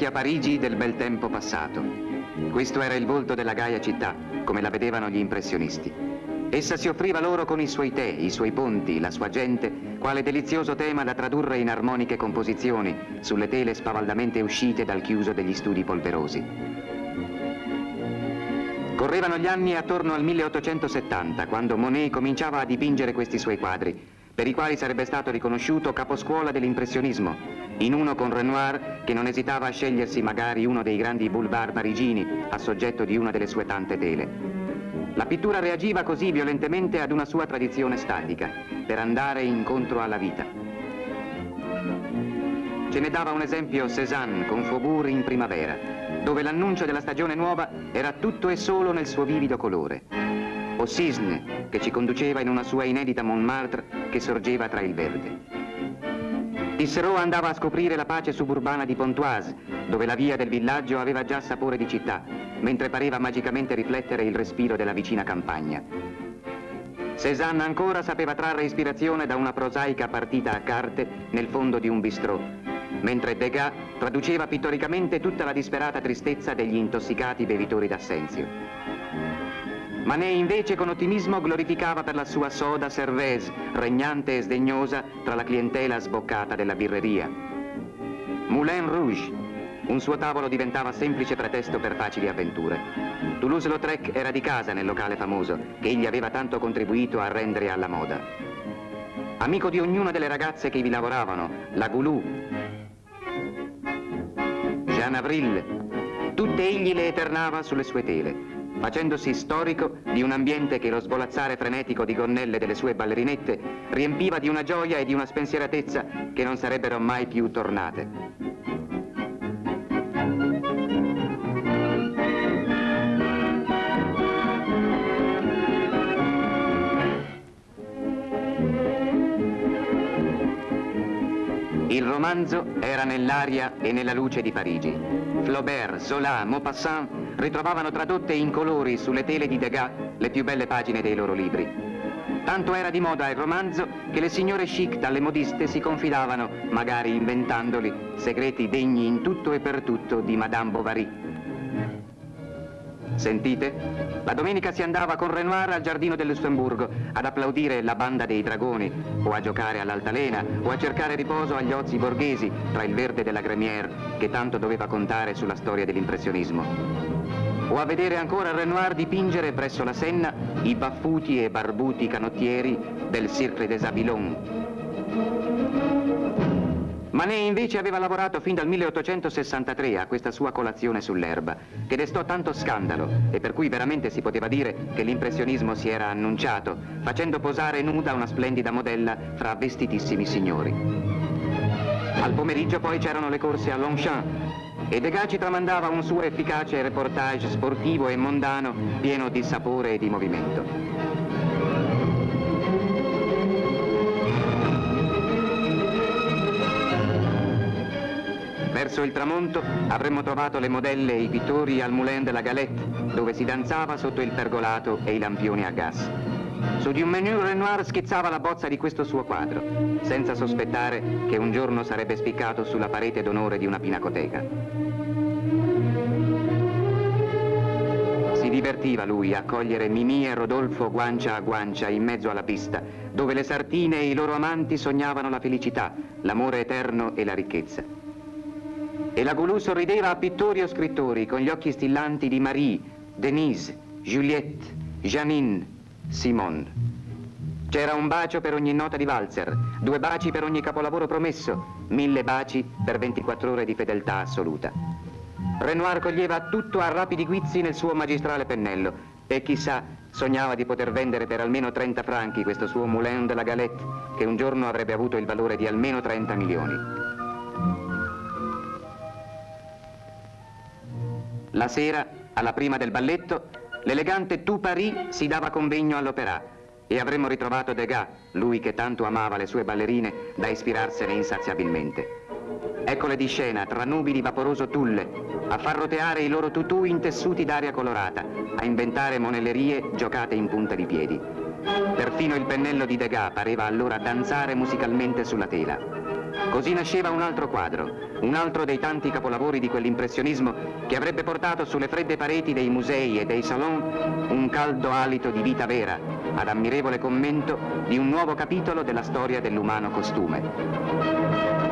vecchia Parigi del bel tempo passato. Questo era il volto della Gaia città, come la vedevano gli impressionisti. Essa si offriva loro con i suoi tè, i suoi ponti, la sua gente, quale delizioso tema da tradurre in armoniche composizioni sulle tele spavaldamente uscite dal chiuso degli studi polverosi. Correvano gli anni attorno al 1870, quando Monet cominciava a dipingere questi suoi quadri, per i quali sarebbe stato riconosciuto caposcuola dell'impressionismo, in uno con Renoir che non esitava a scegliersi magari uno dei grandi boulevard parigini a soggetto di una delle sue tante tele. La pittura reagiva così violentemente ad una sua tradizione statica, per andare incontro alla vita. Ce ne dava un esempio Cézanne con Faubourg in primavera, dove l'annuncio della stagione nuova era tutto e solo nel suo vivido colore. O Cisne, che ci conduceva in una sua inedita Montmartre che sorgeva tra il verde. Tisserot andava a scoprire la pace suburbana di Pontoise, dove la via del villaggio aveva già sapore di città, mentre pareva magicamente riflettere il respiro della vicina campagna. Cézanne ancora sapeva trarre ispirazione da una prosaica partita a carte nel fondo di un bistrò, mentre Degas traduceva pittoricamente tutta la disperata tristezza degli intossicati bevitori d'assenzio. Manet invece con ottimismo glorificava per la sua soda cervese, regnante e sdegnosa tra la clientela sboccata della birreria. Moulin Rouge, un suo tavolo diventava semplice pretesto per facili avventure. Toulouse-Lautrec era di casa nel locale famoso, che egli aveva tanto contribuito a rendere alla moda. Amico di ognuna delle ragazze che vi lavoravano, la Goulou, Jean Avril, tutte egli le eternava sulle sue tele facendosi storico di un ambiente che lo svolazzare frenetico di gonnelle delle sue ballerinette riempiva di una gioia e di una spensieratezza che non sarebbero mai più tornate. Il romanzo era nell'aria e nella luce di Parigi. Flaubert, Zola, Maupassant ritrovavano tradotte in colori sulle tele di Degas le più belle pagine dei loro libri. Tanto era di moda il romanzo che le signore chic dalle modiste si confidavano, magari inventandoli, segreti degni in tutto e per tutto di Madame Bovary. Sentite? La domenica si andava con Renoir al giardino del Lussemburgo ad applaudire la banda dei dragoni, o a giocare all'altalena, o a cercare riposo agli ozi borghesi tra il verde della Gremière, che tanto doveva contare sulla storia dell'impressionismo o a vedere ancora Renoir dipingere presso la Senna i baffuti e barbuti canottieri del Cirque des Abilons. Manet invece aveva lavorato fin dal 1863 a questa sua colazione sull'erba, che destò tanto scandalo e per cui veramente si poteva dire che l'impressionismo si era annunciato, facendo posare nuda una splendida modella fra vestitissimi signori. Al pomeriggio poi c'erano le corse a Longchamp, e Degas ci tramandava un suo efficace reportage sportivo e mondano pieno di sapore e di movimento. Verso il tramonto avremmo trovato le modelle e i pittori al Moulin de la Galette, dove si danzava sotto il pergolato e i lampioni a gas. Su di un menu Renoir schizzava la bozza di questo suo quadro, senza sospettare che un giorno sarebbe spiccato sulla parete d'onore di una pinacoteca. Si divertiva lui a cogliere Mimì e Rodolfo guancia a guancia in mezzo alla pista, dove le sartine e i loro amanti sognavano la felicità, l'amore eterno e la ricchezza. E la Goulou sorrideva a pittori o scrittori con gli occhi stillanti di Marie, Denise, Juliette, Janine, Simone. C'era un bacio per ogni nota di valzer, due baci per ogni capolavoro promesso, mille baci per 24 ore di fedeltà assoluta. Renoir coglieva tutto a rapidi guizzi nel suo magistrale pennello e chissà, sognava di poter vendere per almeno 30 franchi questo suo Moulin de la Galette che un giorno avrebbe avuto il valore di almeno 30 milioni. La sera, alla prima del balletto, L'elegante Tu Paris si dava convegno all'opera e avremmo ritrovato Degas, lui che tanto amava le sue ballerine, da ispirarsene insaziabilmente. Eccole di scena, tra nubi di vaporoso tulle, a far roteare i loro tutù in tessuti d'aria colorata, a inventare monellerie giocate in punta di piedi. Perfino il pennello di Degas pareva allora danzare musicalmente sulla tela. Così nasceva un altro quadro, un altro dei tanti capolavori di quell'impressionismo che avrebbe portato sulle fredde pareti dei musei e dei salon un caldo alito di vita vera, ad ammirevole commento di un nuovo capitolo della storia dell'umano costume.